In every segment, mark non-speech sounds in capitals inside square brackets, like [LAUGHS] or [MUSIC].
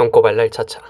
똥꼬발랄 차차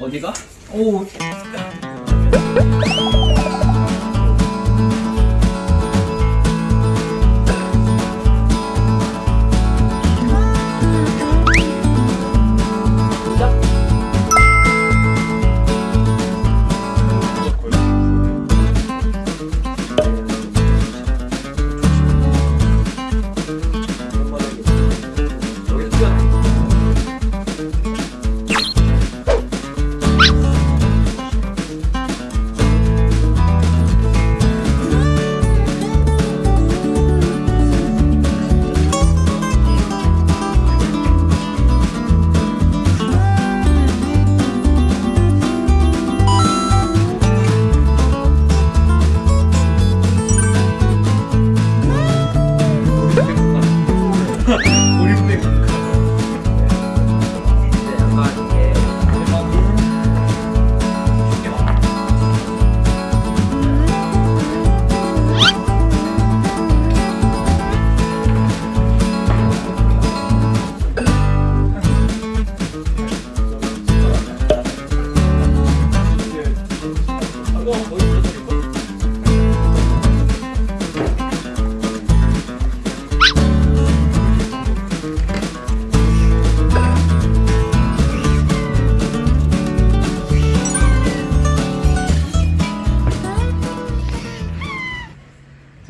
어디가? 오. [LAUGHS] 우리 부대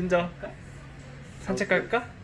진짜 산책 갈까?